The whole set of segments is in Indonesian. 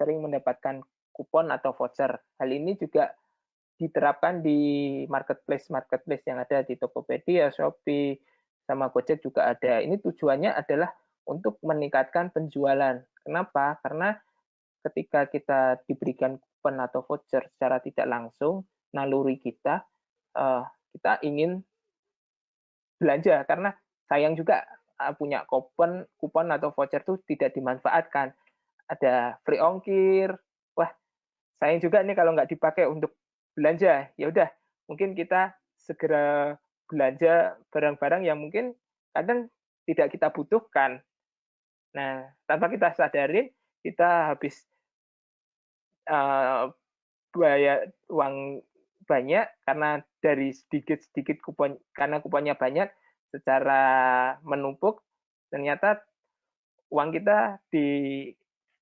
sering mendapatkan kupon atau voucher. Hal ini juga diterapkan di marketplace-marketplace yang ada di Tokopedia, Shopee, sama Gojek juga ada. Ini tujuannya adalah untuk meningkatkan penjualan. Kenapa? Karena ketika kita diberikan kupon atau voucher secara tidak langsung, naluri kita, uh, kita ingin belanja karena sayang juga uh, punya kupon kupon atau voucher itu tidak dimanfaatkan. Ada free ongkir, wah sayang juga nih kalau nggak dipakai untuk belanja. Ya udah, mungkin kita segera belanja barang-barang yang mungkin kadang tidak kita butuhkan. Nah, tanpa kita sadarin, kita habis uh, uang banyak karena dari sedikit-sedikit kupon karena kuponnya banyak secara menumpuk ternyata uang kita di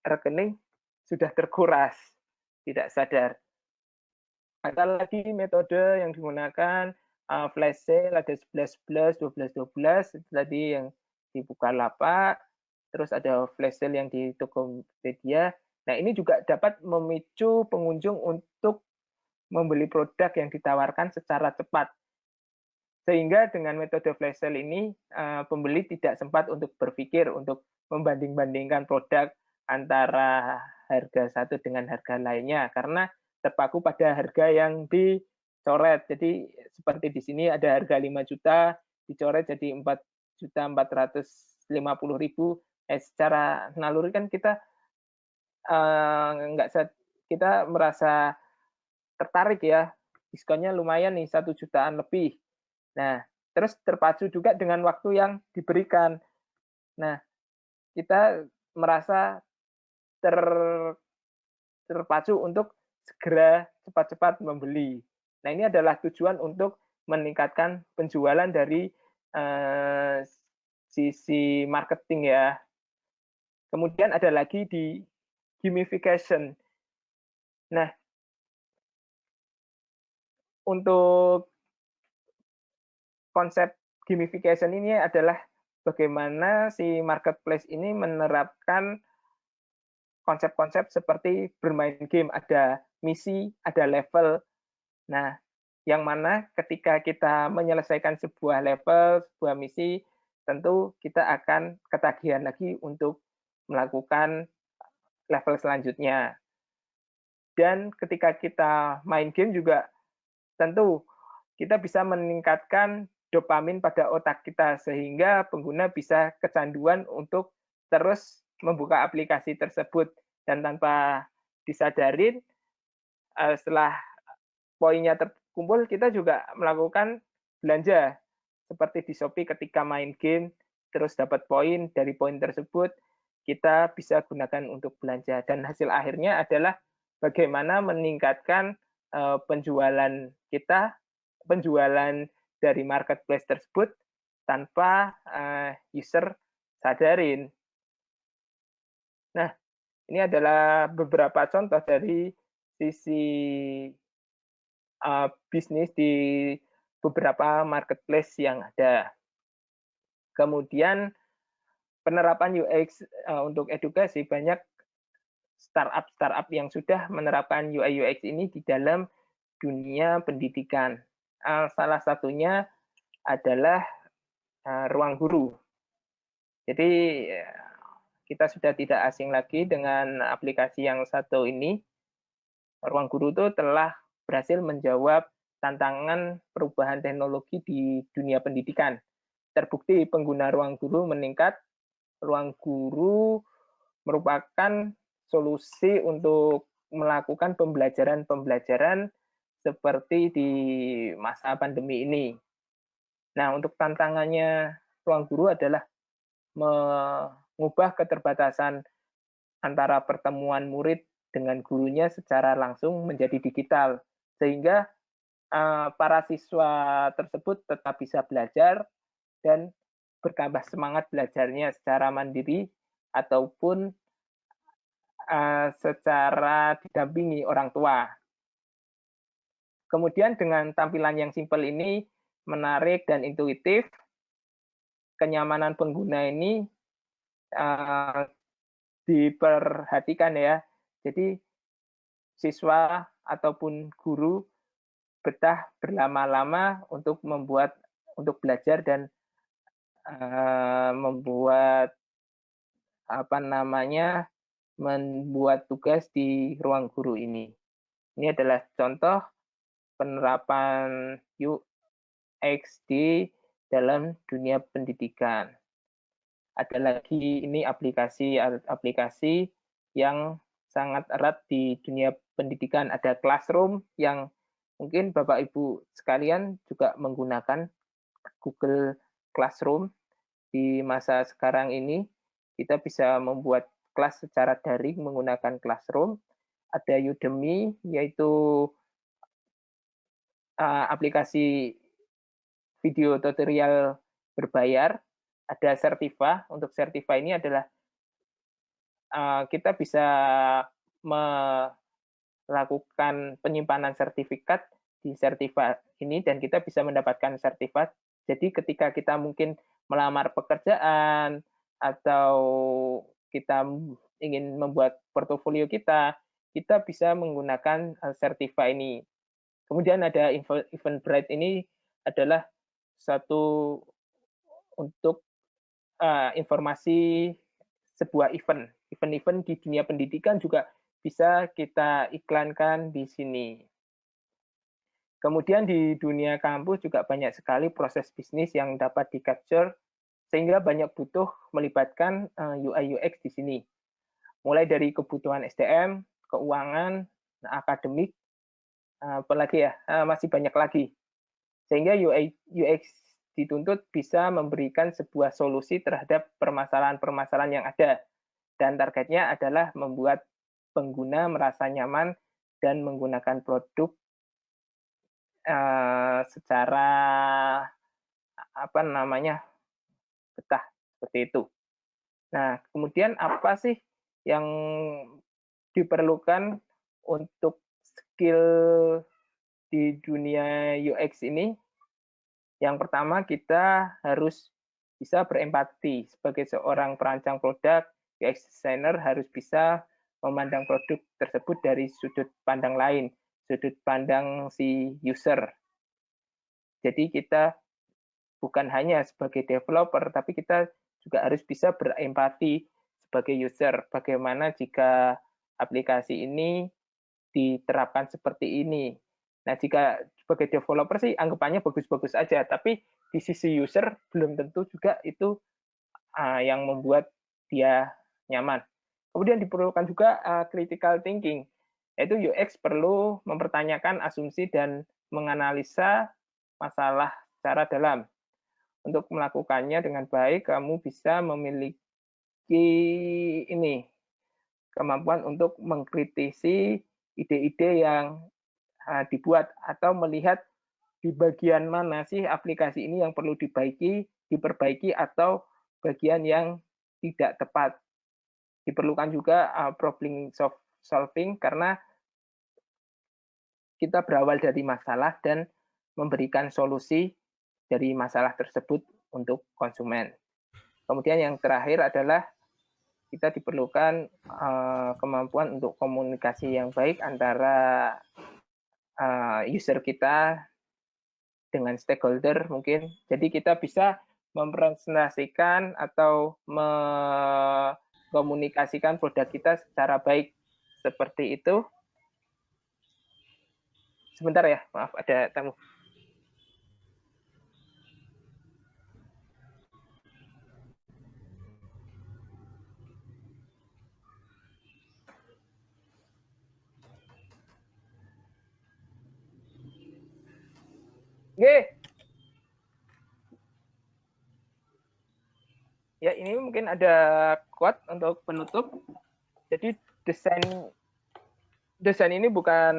rekening sudah terkuras tidak sadar. Ada lagi metode yang digunakan uh, flash sale ada 11 11 12 12 itu tadi yang dibuka lapak terus ada flash sale yang di Tokopedia Nah, ini juga dapat memicu pengunjung untuk membeli produk yang ditawarkan secara cepat. Sehingga dengan metode flash sale ini, eh, pembeli tidak sempat untuk berpikir untuk membanding-bandingkan produk antara harga satu dengan harga lainnya, karena terpaku pada harga yang dicoret. Jadi seperti di sini ada harga 5 juta, dicoret jadi 4 juta 450 ribu. Eh, secara naluri kan kita uh, nggak kita merasa tertarik ya diskonnya lumayan nih satu jutaan lebih. Nah terus terpacu juga dengan waktu yang diberikan. Nah kita merasa ter terpacu untuk segera cepat-cepat membeli. Nah ini adalah tujuan untuk meningkatkan penjualan dari uh, sisi marketing ya. Kemudian ada lagi di gamification. Nah, untuk konsep gamification ini adalah bagaimana si marketplace ini menerapkan konsep-konsep seperti bermain game, ada misi, ada level. Nah, yang mana ketika kita menyelesaikan sebuah level, sebuah misi, tentu kita akan ketagihan lagi untuk melakukan level selanjutnya. Dan ketika kita main game juga tentu kita bisa meningkatkan dopamin pada otak kita sehingga pengguna bisa kecanduan untuk terus membuka aplikasi tersebut. Dan tanpa disadarin eh, setelah poinnya terkumpul kita juga melakukan belanja. Seperti di Shopee ketika main game terus dapat poin dari poin tersebut kita bisa gunakan untuk belanja. Dan hasil akhirnya adalah bagaimana meningkatkan uh, penjualan kita penjualan dari marketplace tersebut tanpa uh, user sadarin. Nah, ini adalah beberapa contoh dari sisi uh, bisnis di beberapa marketplace yang ada. Kemudian penerapan UX uh, eh, untuk edukasi banyak startup startup yang sudah menerapkan UI UX ini di dalam dunia pendidikan. Uh, salah satunya adalah uh, ruang guru. Jadi kita sudah tidak asing lagi dengan aplikasi yang satu ini. Ruang guru itu telah berhasil menjawab tantangan perubahan teknologi di dunia pendidikan. Terbukti pengguna ruang guru meningkat ruang guru merupakan solusi untuk melakukan pembelajaran-pembelajaran seperti di masa pandemi ini. Nah, untuk tantangannya ruang guru adalah mengubah keterbatasan antara pertemuan murid dengan gurunya secara langsung menjadi digital, sehingga uh, para siswa tersebut tetap bisa belajar dan bertambah semangat belajarnya secara mandiri ataupun uh, secara didampingi orang tua. Kemudian dengan tampilan yang simpel ini menarik dan intuitif, kenyamanan pengguna ini uh, diperhatikan ya. Jadi siswa ataupun guru betah berlama-lama untuk membuat untuk belajar dan uh, membuat apa namanya membuat tugas di ruang guru ini. Ini adalah contoh penerapan UX di dalam dunia pendidikan. Ada lagi ini aplikasi-aplikasi yang sangat erat di dunia pendidikan. Ada Classroom yang mungkin Bapak Ibu sekalian juga menggunakan Google Classroom di masa sekarang ini. Kita bisa membuat kelas secara daring menggunakan Classroom. Ada Udemy, yaitu aplikasi video tutorial berbayar. Ada Certiva. Untuk Certiva ini adalah uh, kita bisa melakukan penyimpanan sertifikat di Certiva ini dan kita bisa mendapatkan sertifikat. Jadi ketika kita mungkin melamar pekerjaan atau kita ingin membuat portofolio kita, kita bisa menggunakan eh, Certiva ini. Kemudian ada Eventbrite ini adalah satu untuk uh, informasi sebuah event. Event-event di dunia pendidikan juga bisa kita iklankan di sini. Kemudian di dunia kampus juga banyak sekali proses bisnis yang dapat di-capture sehingga banyak butuh melibatkan UI eh, UX di sini. Mulai dari kebutuhan SDM, keuangan, nah, akademik, eh, apalagi ya, masih banyak lagi. Sehingga UI UX dituntut bisa memberikan sebuah solusi terhadap permasalahan-permasalahan yang ada. Dan targetnya adalah membuat pengguna merasa nyaman dan menggunakan produk uh, secara apa namanya betah seperti itu. Nah, kemudian apa sih yang diperlukan untuk skill di dunia UX ini? Yang pertama, kita harus bisa berempati. Sebagai seorang perancang produk, UX designer harus bisa memandang produk tersebut dari sudut pandang lain, sudut pandang si user. Jadi kita bukan hanya sebagai developer, tapi kita juga harus bisa berempati sebagai user. Bagaimana jika aplikasi ini diterapkan seperti ini. Nah, jika sebagai developer sih anggapannya bagus-bagus aja, tapi di sisi user belum tentu juga itu uh, yang membuat dia nyaman. Kemudian diperlukan juga uh, critical thinking, yaitu UX perlu mempertanyakan asumsi dan menganalisa masalah secara dalam. Untuk melakukannya dengan baik, kamu bisa memiliki ini kemampuan untuk mengkritisi ide-ide yang dibuat atau melihat di bagian mana sih aplikasi ini yang perlu dibaiki, diperbaiki atau bagian yang tidak tepat. Diperlukan juga uh, problem solving karena kita berawal dari masalah dan memberikan solusi dari masalah tersebut untuk konsumen. Kemudian yang terakhir adalah kita diperlukan uh, kemampuan untuk komunikasi yang baik antara uh, user kita dengan stakeholder mungkin. Jadi kita bisa mempresentasikan atau mengkomunikasikan produk kita secara baik seperti itu. Sebentar ya, maaf ada tamu. Oke. Ya, ini mungkin ada quote untuk penutup. Jadi desain desain ini bukan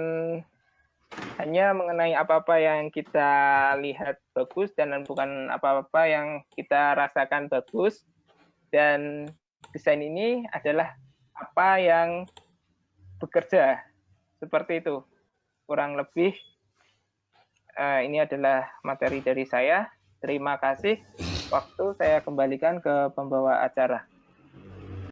hanya mengenai apa-apa yang kita lihat bagus dan bukan apa-apa yang kita rasakan bagus dan desain ini adalah apa yang bekerja seperti itu kurang lebih uh, ini adalah materi dari saya. Terima kasih. Waktu saya kembalikan ke pembawa acara.